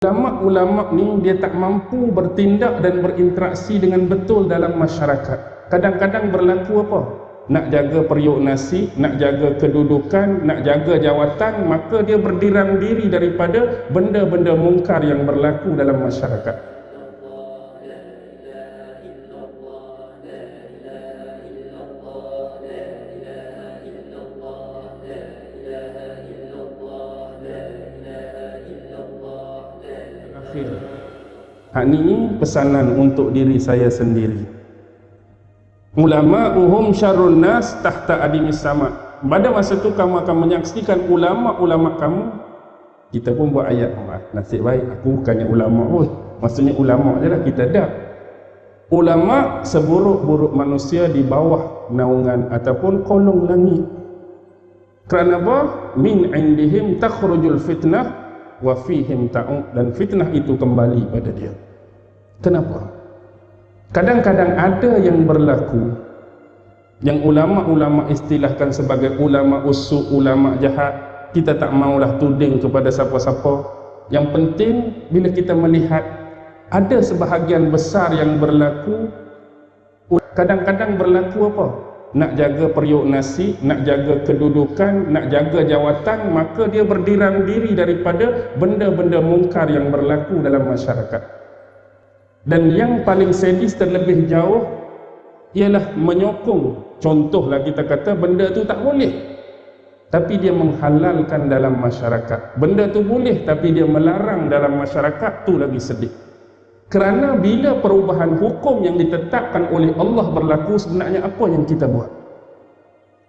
Ulama-ulama ni dia tak mampu bertindak dan berinteraksi dengan betul dalam masyarakat. Kadang-kadang berlaku apa? Nak jaga periuk nasi, nak jaga kedudukan, nak jaga jawatan, maka dia berdiram diri daripada benda-benda mungkar yang berlaku dalam masyarakat. Hak ni pesanan untuk diri saya sendiri. Ulama uhum syarrun nas tahta adimis sama. Pada masa tu kamu akan menyaksikan ulama-ulama kamu kita pun buat ayat Allah. Nasib baik aku bukannya ulama pun. Maksudnya ulama je lah kita dah. Ulama seburuk-buruk manusia di bawah naungan ataupun kolong langit. Kerana apa? Min indihim takhrujul fitnah wa fihim ta'ud dan fitnah itu kembali pada dia. Kenapa? Kadang-kadang ada yang berlaku yang ulama-ulama istilahkan sebagai ulama usuk, ulama jahat kita tak maulah tuding kepada siapa-siapa. Yang penting bila kita melihat ada sebahagian besar yang berlaku kadang-kadang berlaku apa nak jaga periuk nasi, nak jaga kedudukan, nak jaga jawatan, maka dia berdiram diri daripada benda-benda mungkar yang berlaku dalam masyarakat. Dan yang paling sedis terlebih jauh ialah menyokong. Contohlah kita kata benda tu tak boleh. Tapi dia menghalalkan dalam masyarakat. Benda tu boleh tapi dia melarang dalam masyarakat tu lagi sedih. Kerana bila perubahan hukum yang ditetapkan oleh Allah berlaku sebenarnya apa yang kita buat?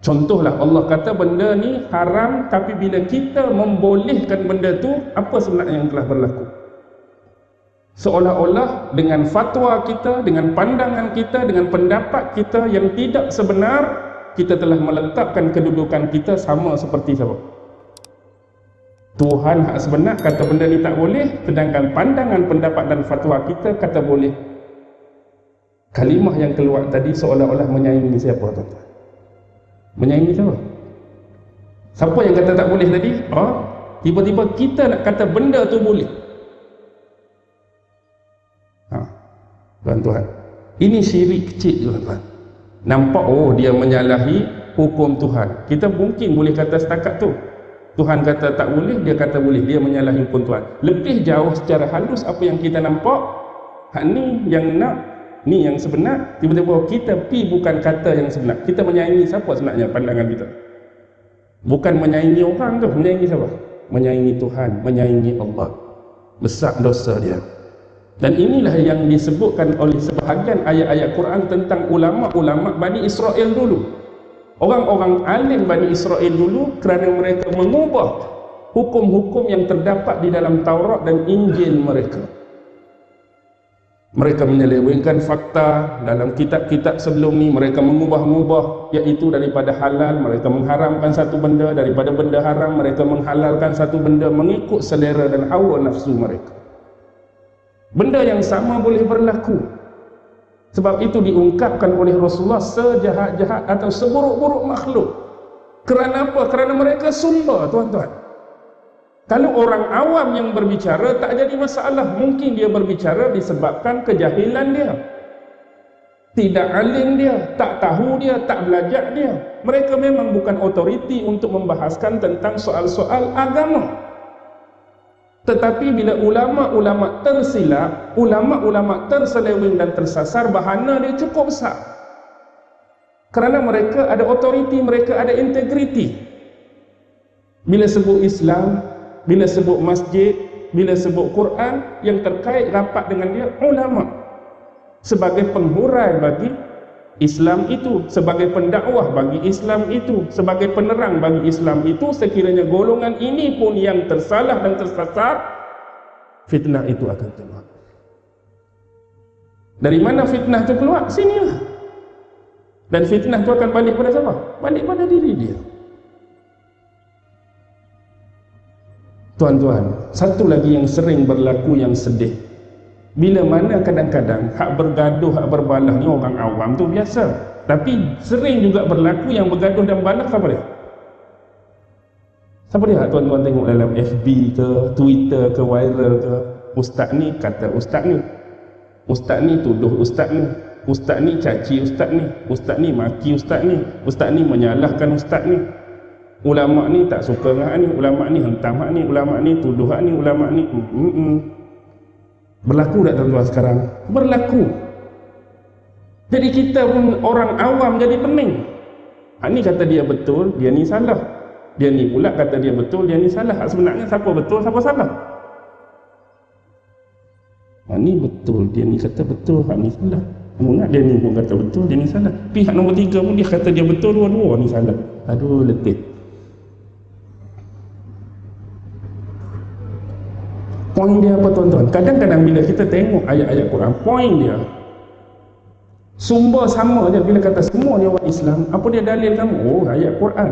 Contohlah Allah kata benda ni haram tapi bila kita membolehkan benda tu apa sebenarnya yang telah berlaku? Seolah-olah dengan fatwa kita, dengan pandangan kita, dengan pendapat kita yang tidak sebenar kita telah meletakkan kedudukan kita sama seperti siapa? Tuhan hak sebenar kata benda ni tak boleh sedangkan pandangan pendapat dan fatwa kita kata boleh. Kalimah yang keluar tadi seolah-olah menyaingi siapa tuan-tuan? Menyaingi siapa? Siapa yang kata tak boleh tadi? Oh, tiba-tiba kita nak kata benda tu boleh. Ha, tuan-tuan ini syirik kecil tuan-tuan. Nampak oh dia menyalahi hukum Tuhan. Kita mungkin boleh kata setakat tu Tuhan kata tak boleh, dia kata boleh. Dia menyalahi hukum Tuhan. Lebih jauh secara halus apa yang kita nampak, hak ni yang nak, ni yang sebenar, tiba-tiba kita pi bukan kata yang sebenar. Kita menyaingi siapa sebenarnya pandangan kita? Bukan menyaingi orang tu, menyaingi siapa? Menyaingi Tuhan, menyaingi Allah. Besar dosa dia. Dan inilah yang disebutkan oleh sebahagian ayat-ayat Quran tentang ulama-ulama Bani Israel dulu. Orang-orang alim Bani Israel dulu kerana mereka mengubah hukum-hukum yang terdapat di dalam Taurat dan Injil mereka. Mereka menyelewengkan fakta dalam kitab-kitab sebelum ni mereka mengubah-ubah iaitu daripada halal mereka mengharamkan satu benda daripada benda haram mereka menghalalkan satu benda mengikut selera dan hawa nafsu mereka. Benda yang sama boleh berlaku sebab itu diungkapkan oleh Rasulullah sejahat-jahat atau seburuk-buruk makhluk. Kerana apa? Kerana mereka sumber, tuan-tuan. Kalau orang awam yang berbicara tak jadi masalah. Mungkin dia berbicara disebabkan kejahilan dia. Tidak alim dia, tak tahu dia, tak belajar dia. Mereka memang bukan otoriti untuk membahaskan tentang soal-soal agama. Tetapi bila ulama-ulama tersilap, ulama-ulama terseleweng dan tersasar, bahana dia cukup besar. Kerana mereka ada otoriti, mereka ada integriti. Bila sebut Islam, bila sebut masjid, bila sebut Quran, yang terkait rapat dengan dia, ulama. Sebagai penghurai bagi Islam itu sebagai pendakwah bagi Islam itu sebagai penerang bagi Islam itu sekiranya golongan ini pun yang tersalah dan tersasar fitnah itu akan keluar dari mana fitnah itu keluar? sinilah dan fitnah itu akan balik pada siapa? balik pada diri dia tuan-tuan satu lagi yang sering berlaku yang sedih bila mana kadang-kadang hak bergaduh, hak berbalah ni orang awam tu biasa. Tapi sering juga berlaku yang bergaduh dan balah siapa dia? Siapa dia tuan-tuan tengok dalam FB ke, Twitter ke, viral ke? ustaz ni kata ustaz ni ustaz ni tuduh ustaz ni ustaz ni caci ustaz ni ustaz ni maki ustaz ni ustaz ni menyalahkan ustaz ni ulama ni tak suka dengan ni ulama ni hentam ni ulama ni tuduh ni ulama ni mm -mm. Berlaku tak tuan-tuan sekarang? Berlaku. Jadi kita pun orang awam jadi pening. Hak ni kata dia betul dia ni salah. Dia ni pula kata dia betul dia ni salah. Hak sebenarnya siapa betul siapa salah? Hak ni betul dia ni kata betul hak ni salah. Mengat dia ni pun kata betul dia ni salah. Pihak nombor tiga pun dia kata dia betul dua-dua ni salah. Aduh letih Poin dia apa tuan-tuan? Kadang-kadang bila kita tengok ayat-ayat Quran, poin dia sumber sama je bila kata semua ni orang Islam, apa dia dalil kamu? Oh, ayat Quran.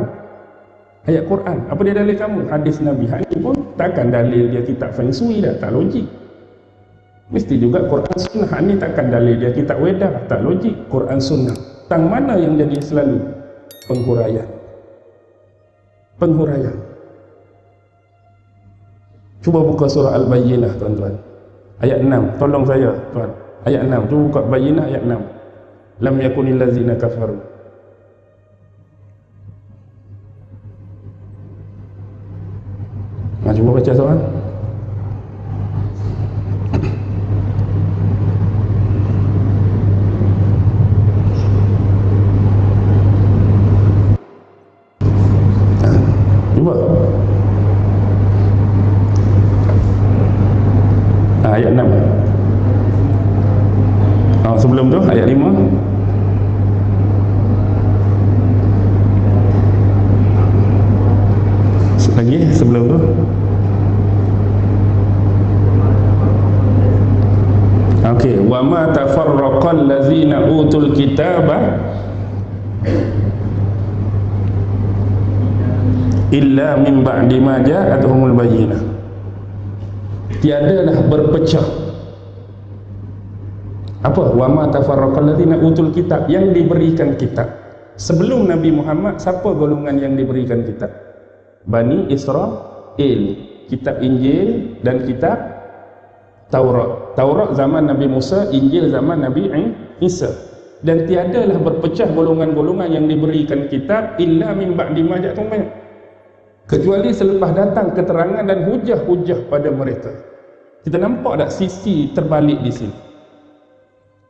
Ayat Quran. Apa dia dalil kamu? Hadis Nabi. Hadis pun takkan dalil dia kitab feng shui dah, tak logik. Mesti juga Quran sunnah ni takkan dalil dia kitab wedah, tak logik. Quran sunnah. Tang mana yang jadi selalu penghuraian? Penghuraian. Cuba buka surah Al-Bayyinah tuan-tuan. Ayat 6. Tolong saya tuan. Ayat 6. Cuba buka Bayyinah ayat 6. Lam yakunil lazina kafaru. Nah, cuba baca soal. ayat 6 oh, sebelum tu ayat 5 lagi sebelum tu Okey, wa ma tafarraqal ladzina utul kitaba illa min ba'di ma ja'atuhumul bayyinah. Tiadalah berpecah. Apa? Wama tafarraqal ladzina utul kitab yang diberikan kitab. Sebelum Nabi Muhammad siapa golongan yang diberikan kitab? Bani Israel kitab Injil dan kitab Taurat. Taurat zaman Nabi Musa Injil zaman Nabi Isa. Dan tiadalah berpecah golongan-golongan yang diberikan kitab illa min ba'di ma kecuali selepas datang keterangan dan hujah-hujah pada mereka kita nampak tak sisi terbalik di sini?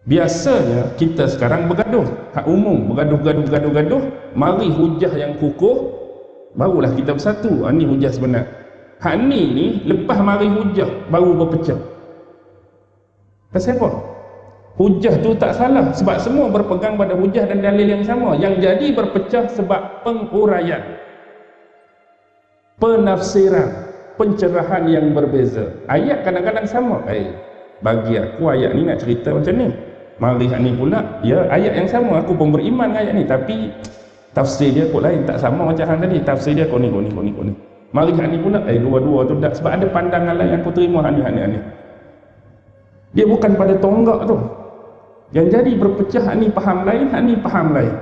Biasanya kita sekarang bergaduh, hak umum bergaduh-gaduh-gaduh-gaduh, mari hujah yang kukuh, barulah kita bersatu. Ha, ni hujah sebenar. Hak ni ni lepas mari hujah baru berpecah. Pasal apa? Hujah tu tak salah sebab semua berpegang pada hujah dan dalil yang sama. Yang jadi berpecah sebab penguraian. Penafsiran pencerahan yang berbeza. Ayat kadang-kadang sama. Eh bagi aku ayat ni nak cerita macam ni. Mari ni pula. Ya ayat yang sama. Aku pun beriman ayat ni. Tapi tafsir dia kot lain. Tak sama macam hang tadi. Tafsir dia kau ni kau ni kau ni kau ni mari ni pula. Eh dua-dua tu tak sebab ada pandangan lain yang aku terima ni ni ni. Dia bukan pada tonggak tu. Yang jadi berpecah ni faham lain ni faham lain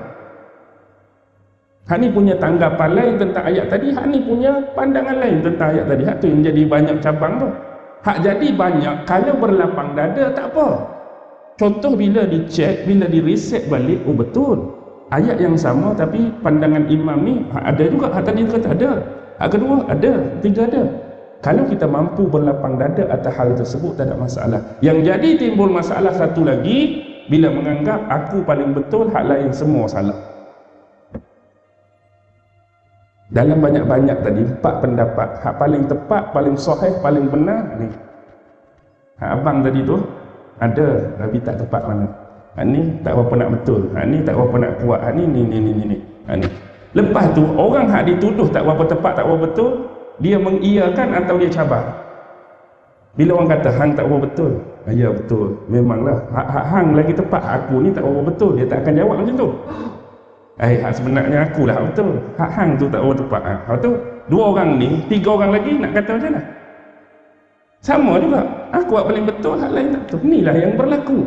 Hak ni punya tanggapan lain tentang ayat tadi, hak ni punya pandangan lain tentang ayat tadi. Hak tu yang jadi banyak cabang tu. Hak jadi banyak, kalau berlapang dada tak apa. Contoh bila dicek, bila direset balik, oh betul. Ayat yang sama tapi pandangan imam ni ada juga. Hak tadi kata ada. Hak kedua ada, tiga ada. Kalau kita mampu berlapang dada atas hal tersebut tak ada masalah. Yang jadi timbul masalah satu lagi bila menganggap aku paling betul, hak lain semua salah dalam banyak-banyak tadi empat pendapat. Hak paling tepat paling sahih paling benar ni. Hak abang tadi tu ada. Tapi tak tepat mana. Hak ni tak apa nak betul. Hak ni tak apa nak kuat. Hak ni ni ni ni ni hak ni. Lepas tu orang hak dituduh tak apa tepat tak apa betul dia mengiyakan atau dia cabar. Bila orang kata hang tak apa betul ah, ya betul. Memanglah hak hang lagi tepat. Aku ni tak apa betul. Dia tak akan jawab macam tu Eh, hak sebenarnya aku lah betul. Hak hang tu tak oh tepat. Ha. Hak tu dua orang ni, tiga orang lagi nak kata macam mana? Sama juga. Aku hak paling betul, hak lain tak betul. Inilah yang berlaku.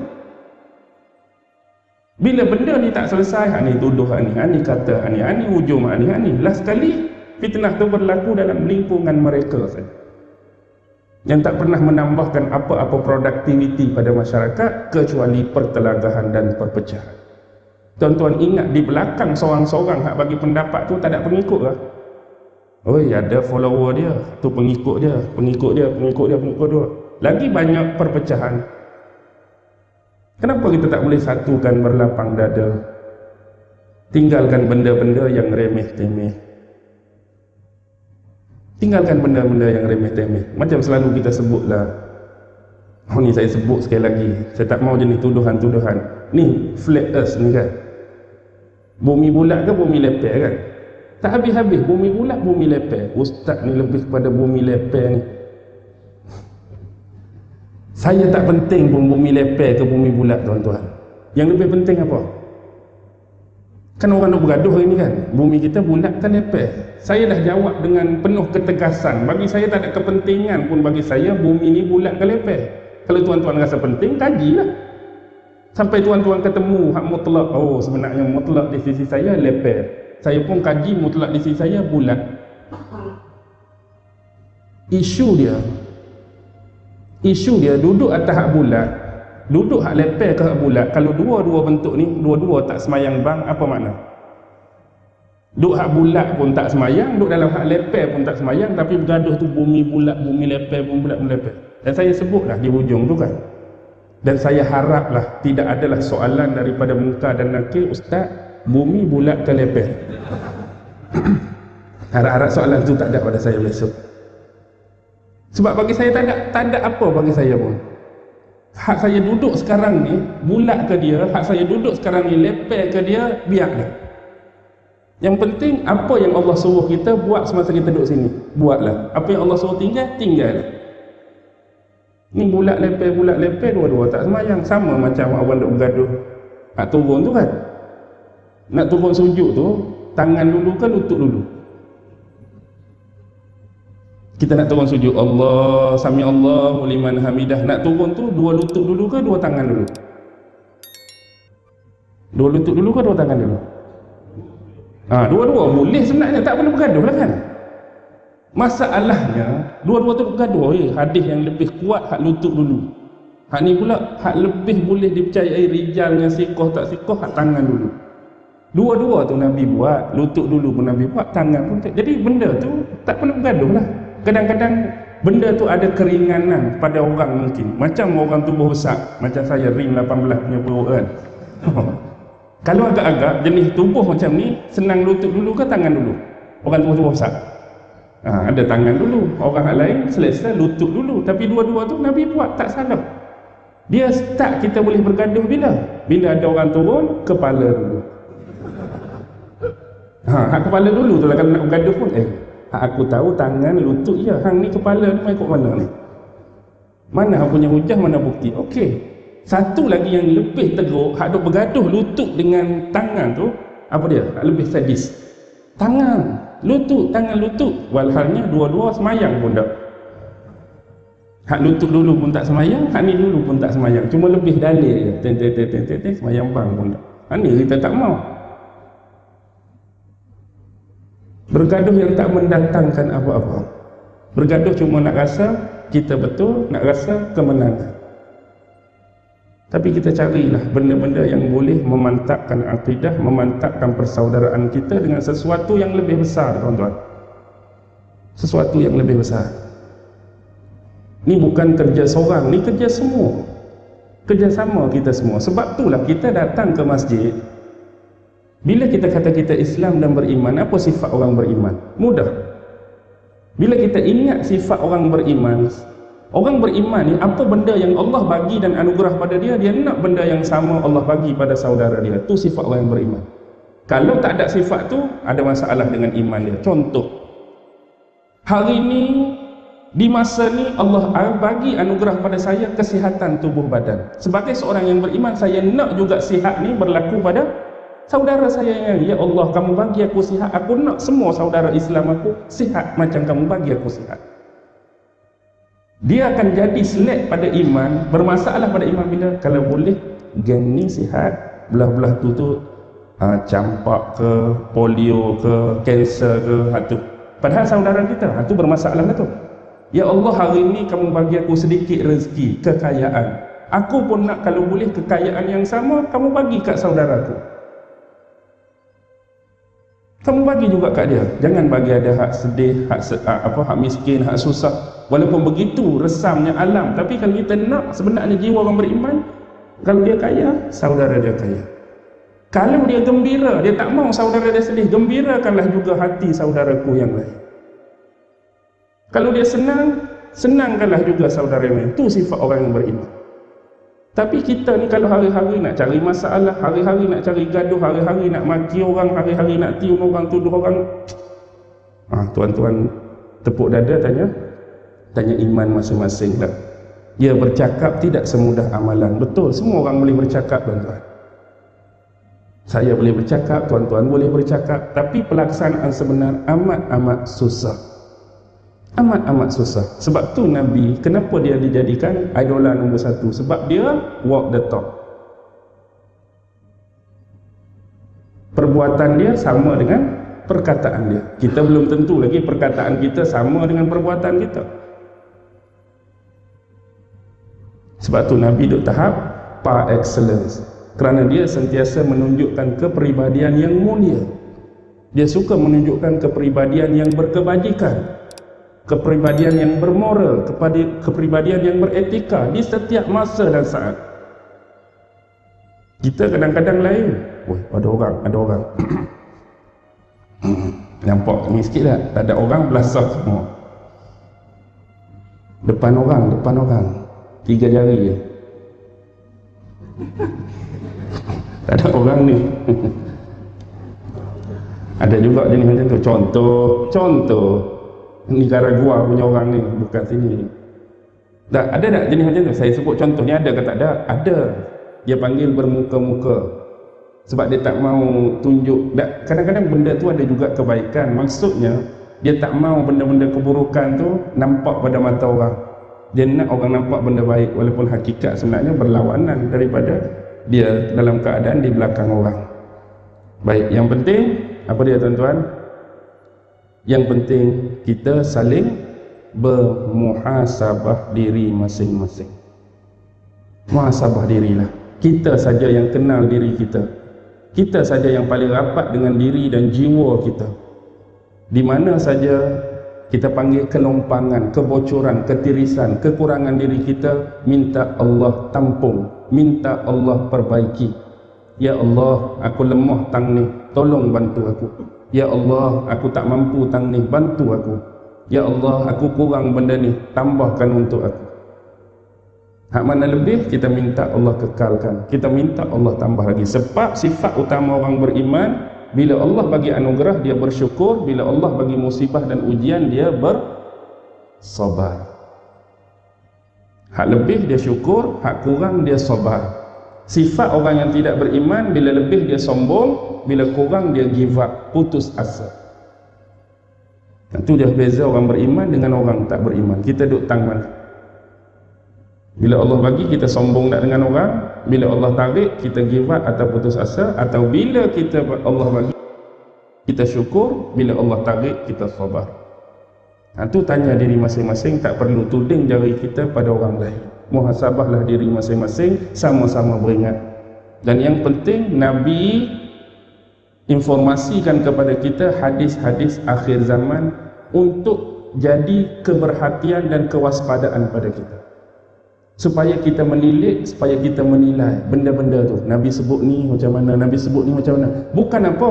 Bila benda ni tak selesai, hak ni tuduh hak ni, hak ni kata hak ni, hak ni hujung hak ni, hak ni. Last sekali fitnah tu berlaku dalam lingkungan mereka saja. yang tak pernah menambahkan apa-apa produktiviti pada masyarakat kecuali pertelagahan dan perpecahan. Tuan-tuan ingat di belakang seorang-seorang hak bagi pendapat tu tak ada pengikut lah. Oi, ada follower dia, tu pengikut dia, pengikut dia, pengikut dia, pengikut dia. Lagi banyak perpecahan. Kenapa kita tak boleh satukan berlapang dada? Tinggalkan benda-benda yang remeh-temeh. Tinggalkan benda-benda yang remeh-temeh. Macam selalu kita sebutlah. Oh ni saya sebut sekali lagi. Saya tak mau jenis tuduhan-tuduhan. Ni flat earth ni kan. Bumi bulat ke bumi lepek kan? Tak habis-habis bumi bulat bumi lepek. Ustaz ni lebih kepada bumi lepek ni. Saya tak penting pun bumi lepek ke bumi bulat tuan-tuan. Yang lebih penting apa? Kan orang nak bergaduh hari ni kan. Bumi kita bulat kan lepek. Saya dah jawab dengan penuh ketegasan. Bagi saya tak ada kepentingan pun bagi saya bumi ni bulat ke lepek. Kalau tuan-tuan rasa penting, kajilah. Sampai tuan-tuan ketemu hak mutlak. Oh sebenarnya mutlak di sisi saya lepek. Saya pun kaji mutlak di sisi saya bulat. Isu dia isu dia duduk atas hak bulat duduk hak lepel ke hak bulat kalau dua-dua bentuk ni dua-dua tak semayang bang apa makna duduk hak bulat pun tak semayang duduk dalam hak lepel pun tak semayang tapi bergaduh tu bumi bulat bumi lepel bumi bulat bumi lepel dan saya sebutlah di hujung tu kan dan saya haraplah tidak adalah soalan daripada muka dan nakil ustaz bumi bulat ke lepel harap-harap soalan tu tak ada pada saya besok sebab bagi saya tak ada, tak ada apa bagi saya pun. Hak saya duduk sekarang ni, bulat ke dia, hak saya duduk sekarang ni, lepek ke dia, biar dia. Yang penting, apa yang Allah suruh kita buat semasa kita duduk sini. Buatlah. Apa yang Allah suruh tinggal, tinggal. Ni bulat lepek, bulat lepek, dua-dua tak semayang. Sama macam orang duduk bergaduh. Nak turun tu kan? Nak turun sujud tu, tangan dulu ke lutut dulu? kita nak turun sujud Allah sami Allah liman hamidah nak turun tu dua lutut dulu ke dua tangan dulu dua lutut dulu ke dua tangan dulu ha, dua-dua boleh sebenarnya tak perlu bergaduh lah kan masalahnya dua-dua tu bergaduh. Eh, hadis yang lebih kuat hak lutut dulu. Hak ni pula hak lebih boleh dipercayai rijalnya sikoh tak sikoh hak tangan dulu. Dua-dua tu Nabi buat lutut dulu pun Nabi buat tangan pun jadi benda tu tak perlu bergaduh lah. Kadang-kadang benda tu ada keringanan pada orang mungkin. Macam orang tubuh besar. Macam saya ring 18 punya perut kan. Kalau agak-agak jenis tubuh macam ni senang lutut dulu ke tangan dulu? Orang tubuh-tubuh besar ha, ada tangan dulu orang lain selesa lutut dulu. Tapi dua-dua tu Nabi buat tak salah. Dia start kita boleh bergaduh bila? Bila ada orang turun kepala dulu. Ha, kepala dulu tu lah kalau nak bergaduh pun. Eh aku tahu tangan lutut ya hang ni kepala ni mai mana ni? Mana hang punya hujah mana bukti? Okey. Satu lagi yang lebih teruk hak duk bergaduh lutut dengan tangan tu apa dia? Hak lebih sadis. Tangan lutut tangan lutut. Walhalnya dua-dua semayang pun tak. Hak lutut dulu pun tak semayang hak ni dulu pun tak semayang. Cuma lebih dalil je. Ten ten ten ten ten semayang bang pun tak. Hak ni kita tak mau. Bergaduh yang tak mendatangkan apa-apa. Bergaduh cuma nak rasa kita betul, nak rasa kemenangan. Tapi kita carilah benda-benda yang boleh memantapkan akidah, memantapkan persaudaraan kita dengan sesuatu yang lebih besar, tuan-tuan. Sesuatu yang lebih besar. Ini bukan kerja seorang, ini kerja semua. Kerjasama kita semua. Sebab itulah kita datang ke masjid, bila kita kata kita Islam dan beriman, apa sifat orang beriman? Mudah. Bila kita ingat sifat orang beriman, orang beriman ni apa benda yang Allah bagi dan anugerah pada dia, dia nak benda yang sama Allah bagi pada saudara dia. Itu sifat orang yang beriman. Kalau tak ada sifat tu, ada masalah dengan iman dia. Contoh. Hari ini di masa ni Allah bagi anugerah pada saya kesihatan tubuh badan. Sebagai seorang yang beriman, saya nak juga sihat ni berlaku pada saudara saya yang ya Allah kamu bagi aku sihat aku nak semua saudara Islam aku sihat macam kamu bagi aku sihat dia akan jadi selek pada iman bermasalah pada iman bila kalau boleh geng ni sihat belah-belah tu tu ha, campak ke polio ke kanser ke ha, tu. padahal saudara kita ha, tu bermasalah lah tu Ya Allah hari ini kamu bagi aku sedikit rezeki, kekayaan. Aku pun nak kalau boleh kekayaan yang sama, kamu bagi kat saudaraku. Kamu bagi juga kat dia. Jangan bagi ada hak sedih, hak apa hak miskin, hak susah. Walaupun begitu resamnya alam, tapi kalau kita nak sebenarnya jiwa orang beriman, kalau dia kaya, saudara dia kaya. Kalau dia gembira, dia tak mau saudara dia sedih, gembirakanlah juga hati saudaraku yang lain. Kalau dia senang, senangkanlah juga saudara lain. Itu sifat orang yang beriman. Tapi kita ni kalau hari-hari nak cari masalah, hari-hari nak cari gaduh, hari-hari nak maki orang, hari-hari nak tiun orang, tuduh orang. Ah, tuan-tuan tepuk dada tanya. Tanya iman masing-masing lah. Dia bercakap tidak semudah amalan. Betul, semua orang boleh bercakap tuan-tuan. Saya boleh bercakap, tuan-tuan boleh bercakap. Tapi pelaksanaan sebenar amat-amat susah amat-amat susah sebab tu Nabi kenapa dia dijadikan idola nombor satu sebab dia walk the talk perbuatan dia sama dengan perkataan dia kita belum tentu lagi perkataan kita sama dengan perbuatan kita sebab tu Nabi duduk tahap par excellence kerana dia sentiasa menunjukkan kepribadian yang mulia dia suka menunjukkan kepribadian yang berkebajikan kepribadian yang bermoral, kepada kepribadian yang beretika di setiap masa dan saat. Kita kadang-kadang lain. Woi, ada orang, ada orang. Nampak ni sikit tak? Tak ada orang belasah semua. Depan orang, depan orang. Tiga jari je. tak ada orang ni. ada juga jenis macam tu. Contoh, contoh. Nicaragua punya orang ni bukan sini. Tak, ada tak jenis macam tu? Saya sebut contoh ni ada ke tak ada? Ada. Dia panggil bermuka-muka. Sebab dia tak mau tunjuk. Kadang-kadang benda tu ada juga kebaikan. Maksudnya dia tak mau benda-benda keburukan tu nampak pada mata orang dia nak orang nampak benda baik walaupun hakikat sebenarnya berlawanan daripada dia dalam keadaan di belakang orang. Baik yang penting apa dia tuan-tuan? Yang penting kita saling bermuhasabah diri masing-masing. Muhasabah dirilah. Kita saja yang kenal diri kita. Kita saja yang paling rapat dengan diri dan jiwa kita. Di mana saja kita panggil kelompangan, kebocoran, ketirisan, kekurangan diri kita minta Allah tampung minta Allah perbaiki Ya Allah, aku lemah tang ni, tolong bantu aku. Ya Allah, aku tak mampu tang ni, bantu aku. Ya Allah, aku kurang benda ni, tambahkan untuk aku. Hak mana lebih, kita minta Allah kekalkan. Kita minta Allah tambah lagi. Sebab sifat utama orang beriman, bila Allah bagi anugerah, dia bersyukur. Bila Allah bagi musibah dan ujian, dia bersabar. Hak lebih dia syukur, hak kurang dia sabar. Sifat orang yang tidak beriman bila lebih dia sombong, bila kurang dia give up, putus asa. Itu dia beza orang beriman dengan orang tak beriman. Kita duduk tang mana? Bila Allah bagi kita sombong tak dengan orang, bila Allah tarik kita give up atau putus asa. Atau bila kita Allah bagi kita syukur, bila Allah tarik kita sabar. Ha, tanya diri masing-masing. Tak perlu tuding jari kita pada orang lain. Muhasabahlah diri masing-masing. Sama-sama beringat. Dan yang penting Nabi informasikan kepada kita hadis-hadis akhir zaman untuk jadi keberhatian dan kewaspadaan pada kita supaya kita menilik supaya kita menilai benda-benda tu Nabi sebut ni macam mana Nabi sebut ni macam mana bukan apa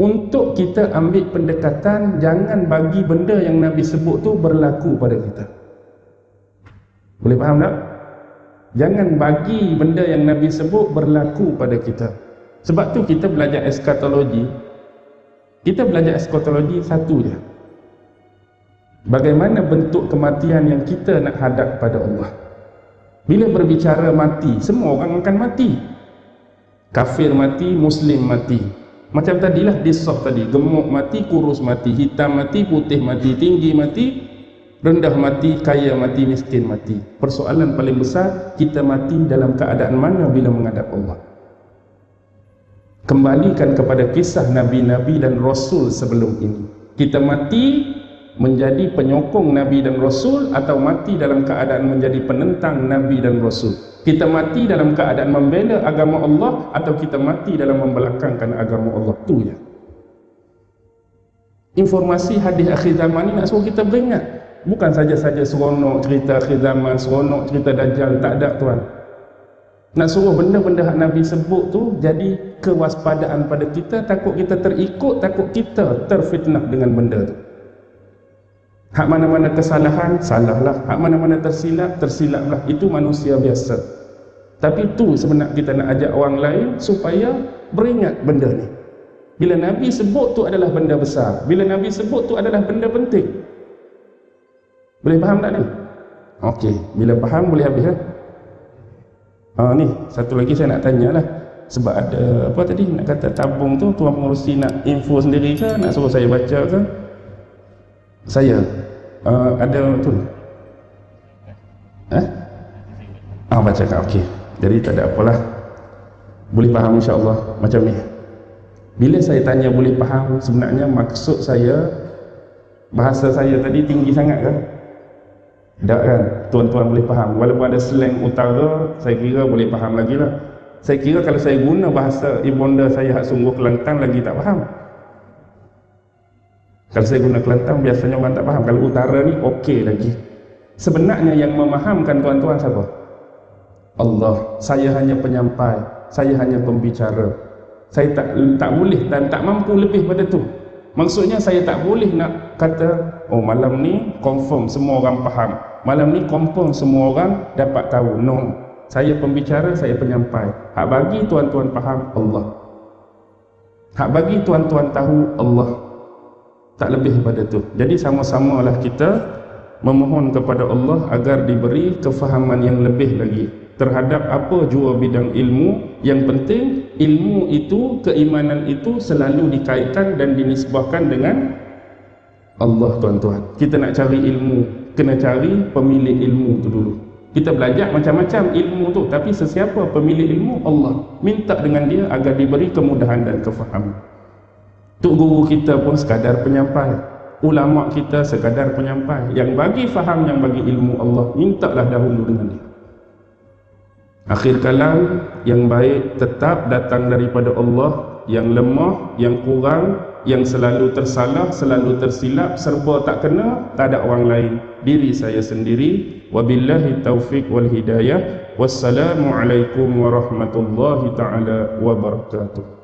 untuk kita ambil pendekatan jangan bagi benda yang Nabi sebut tu berlaku pada kita boleh faham tak? Jangan bagi benda yang Nabi sebut berlaku pada kita. Sebab tu kita belajar eskatologi. Kita belajar eskatologi satu je. Bagaimana bentuk kematian yang kita nak hadap pada Allah. Bila berbicara mati, semua orang akan mati. Kafir mati, Muslim mati. Macam tadilah disof tadi. Gemuk mati, kurus mati. Hitam mati, putih mati. Tinggi mati, rendah mati, kaya mati, miskin mati. Persoalan paling besar, kita mati dalam keadaan mana bila menghadap Allah. Kembalikan kepada kisah Nabi-Nabi dan Rasul sebelum ini. Kita mati menjadi penyokong Nabi dan Rasul atau mati dalam keadaan menjadi penentang Nabi dan Rasul? Kita mati dalam keadaan membela agama Allah atau kita mati dalam membelakangkan agama Allah? Tu ya informasi hadis akhir zaman ni nak suruh kita beringat. Bukan saja-saja seronok cerita akhir zaman seronok cerita dajjal. Tak ada tuan. Nak suruh benda-benda yang Nabi sebut tu jadi kewaspadaan pada kita takut kita terikut takut kita terfitnah dengan benda tu hak mana-mana kesalahan salahlah. Hak mana-mana tersilap tersilaplah. Itu manusia biasa. Tapi tu sebenarnya kita nak ajak orang lain supaya beringat benda ni. Bila Nabi sebut tu adalah benda besar bila Nabi sebut tu adalah benda penting. Boleh faham tak ni? ok bila faham boleh habis lah. Ha, ni satu lagi saya nak tanya lah. Sebab ada apa tadi nak kata tabung tu tuan pengurusi nak info sendiri ke? Nak suruh saya baca ke saya? Uh, ada tu eh? Ah baca kan okey. Jadi tak ada apalah. Boleh faham insya-Allah macam ni. Bila saya tanya boleh faham sebenarnya maksud saya bahasa saya tadi tinggi sangat kan? Tak kan? Tuan-tuan boleh faham. Walaupun ada slang utara saya kira boleh faham lagi lah. Saya kira kalau saya guna bahasa ibunda saya hak sungguh kelantang lagi tak faham kalau saya guna Kelantan biasanya orang tak faham. Kalau utara ni okey lagi. Sebenarnya yang memahamkan tuan-tuan siapa? Allah. Saya hanya penyampai. Saya hanya pembicara. Saya tak tak boleh dan tak mampu lebih pada tu. Maksudnya saya tak boleh nak kata oh malam ni confirm semua orang faham. Malam ni confirm semua orang dapat tahu. No. Saya pembicara, saya penyampai. Hak bagi tuan-tuan faham Allah. Hak bagi tuan-tuan tahu Allah tak lebih pada tu. Jadi sama-samalah kita memohon kepada Allah agar diberi kefahaman yang lebih lagi terhadap apa jua bidang ilmu. Yang penting ilmu itu keimanan itu selalu dikaitkan dan dinisbahkan dengan Allah tuan-tuan. Kita nak cari ilmu kena cari pemilik ilmu tu dulu. Kita belajar macam-macam ilmu tu tapi sesiapa pemilik ilmu? Allah. Minta dengan dia agar diberi kemudahan dan kefahaman Tok guru kita pun sekadar penyampai. Ulama kita sekadar penyampai. Yang bagi faham, yang bagi ilmu Allah, mintalah dahulu dengan dia. Akhir kalam yang baik tetap datang daripada Allah, yang lemah, yang kurang, yang selalu tersalah, selalu tersilap, serba tak kena, tak ada orang lain. Diri saya sendiri. Wabillahi taufiq wal hidayah. Wassalamualaikum warahmatullahi taala wabarakatuh.